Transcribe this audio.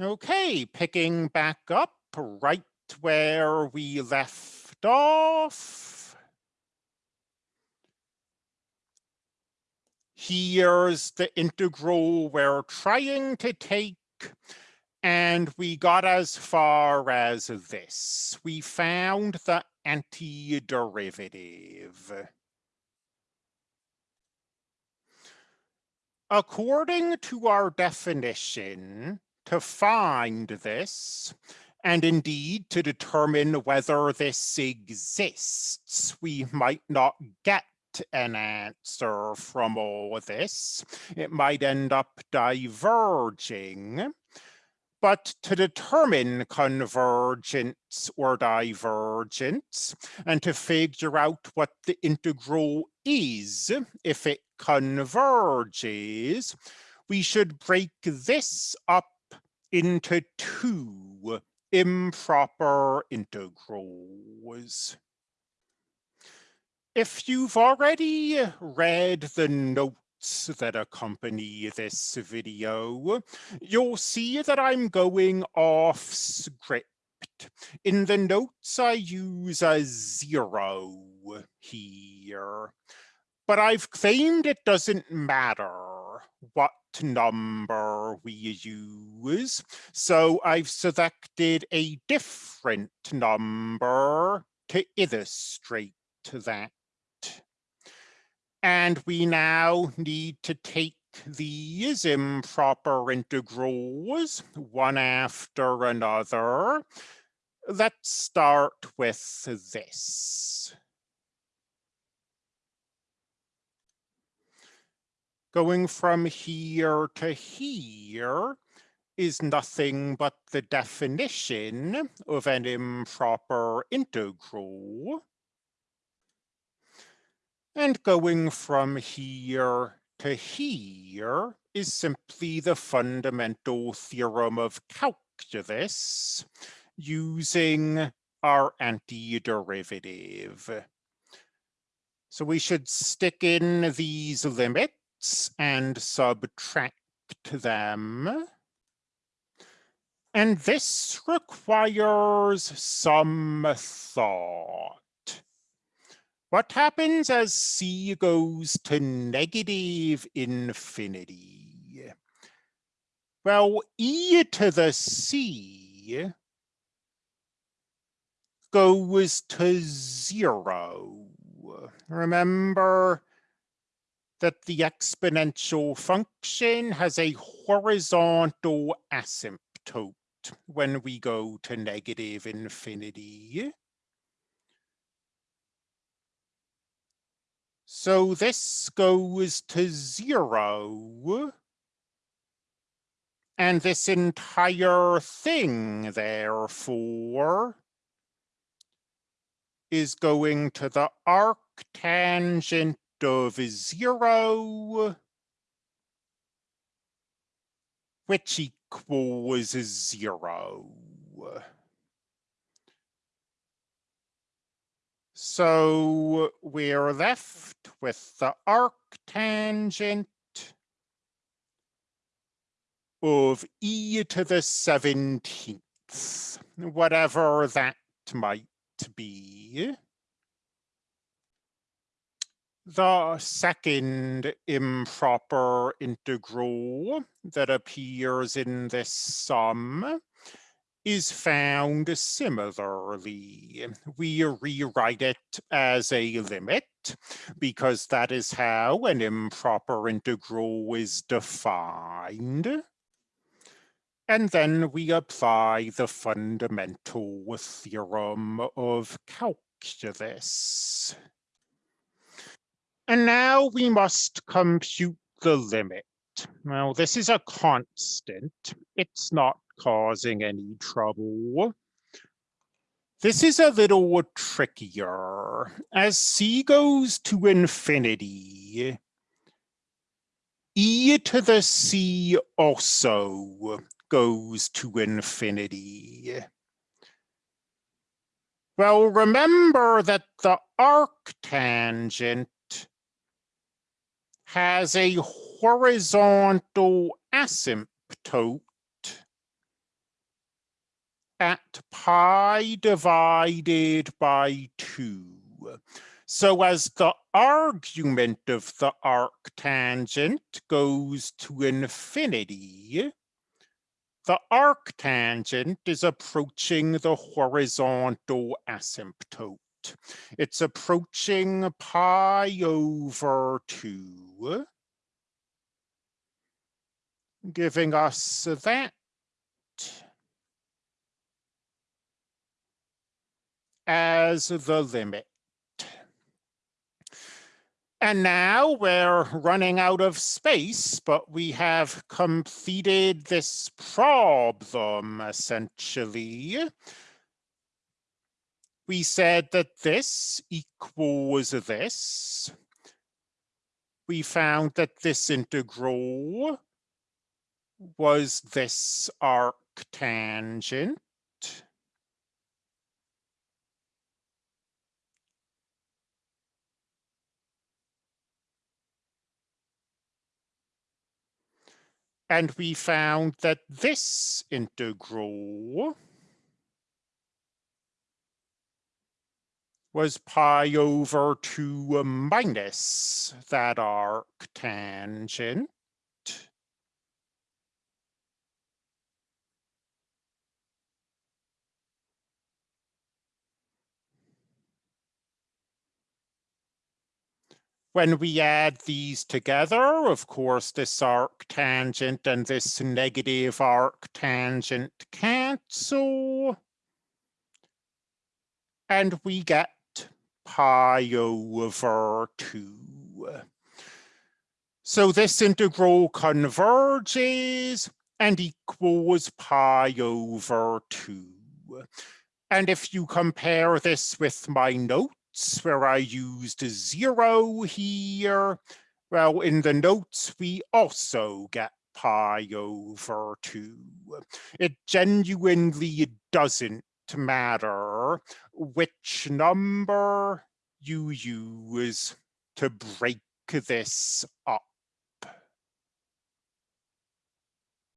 Okay, picking back up right where we left off. Here's the integral we're trying to take, and we got as far as this. We found the antiderivative. According to our definition, to find this, and indeed to determine whether this exists. We might not get an answer from all this. It might end up diverging. But to determine convergence or divergence, and to figure out what the integral is if it converges, we should break this up into two improper integrals. If you've already read the notes that accompany this video, you'll see that I'm going off script. In the notes, I use a zero here, but I've claimed it doesn't matter what number we use. So I've selected a different number to illustrate that. And we now need to take these improper integrals one after another. Let's start with this. Going from here to here is nothing but the definition of an improper integral. And going from here to here is simply the fundamental theorem of calculus using our antiderivative. So we should stick in these limits and subtract them. And this requires some thought. What happens as c goes to negative infinity? Well, e to the c goes to zero. Remember, that the exponential function has a horizontal asymptote when we go to negative infinity. So this goes to zero. And this entire thing, therefore, is going to the arctangent of zero, which equals zero. So we're left with the arctangent of e to the 17th, whatever that might be. The second improper integral that appears in this sum is found similarly. We rewrite it as a limit because that is how an improper integral is defined. And then we apply the fundamental theorem of calculus. And now we must compute the limit. Well, this is a constant. It's not causing any trouble. This is a little trickier. As c goes to infinity, e to the c also goes to infinity. Well, remember that the arctangent has a horizontal asymptote at pi divided by 2. So as the argument of the arctangent goes to infinity, the arctangent is approaching the horizontal asymptote. It's approaching pi over 2, giving us that as the limit. And now we're running out of space, but we have completed this problem, essentially. We said that this equals this. We found that this integral was this arctangent. And we found that this integral was pi over 2 minus that arctangent. When we add these together, of course, this arctangent and this negative arctangent cancel. And we get pi over 2. So this integral converges and equals pi over 2. And if you compare this with my notes, where I used zero here. Well, in the notes, we also get pi over 2. It genuinely doesn't matter which number you use to break this up.